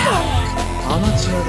アマチュアだ。